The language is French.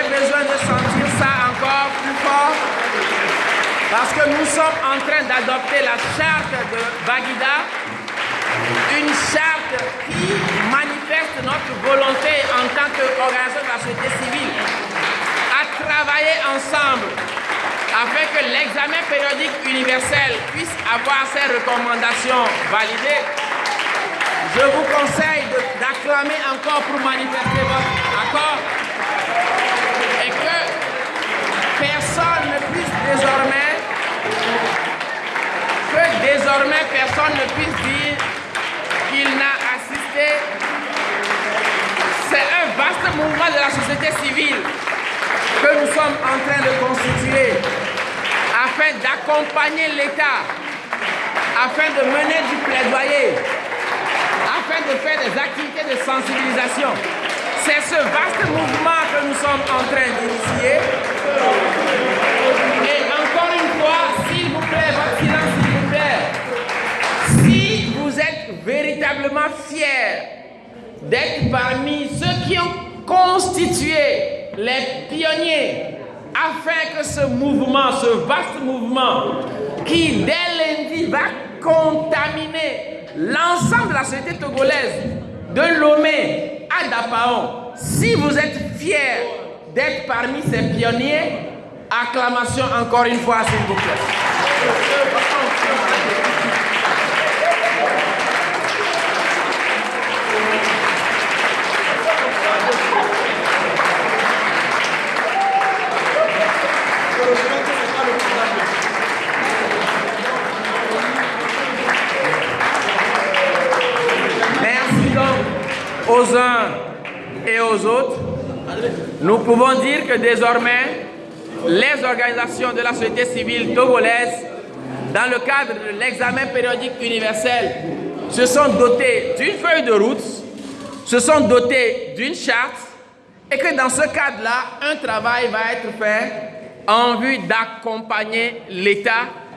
besoin de sentir ça encore plus fort. Parce que nous sommes en train d'adopter la charte de Bagida, une charte qui manifeste notre volonté en tant qu'organisation de la société civile à travailler ensemble afin que l'examen périodique universel puisse avoir ses recommandations validées. Je vous conseille d'acclamer encore pour manifester votre accord personne ne puisse désormais que désormais personne ne puisse dire qu'il n'a assisté. C'est un vaste mouvement de la société civile que nous sommes en train de constituer afin d'accompagner l'État, afin de mener du plaidoyer, afin de faire des activités de sensibilisation. C'est ce vaste mouvement vous êtes véritablement fiers d'être parmi ceux qui ont constitué les pionniers afin que ce mouvement, ce vaste mouvement, qui dès lundi va contaminer l'ensemble de la société togolaise, de Lomé à Dapaon, si vous êtes fiers d'être parmi ces pionniers, acclamation encore une fois, s'il vous plaît. Aux uns et aux autres, nous pouvons dire que désormais, les organisations de la société civile togolaise, dans le cadre de l'examen périodique universel, se sont dotées d'une feuille de route, se sont dotées d'une charte, et que dans ce cadre-là, un travail va être fait en vue d'accompagner l'État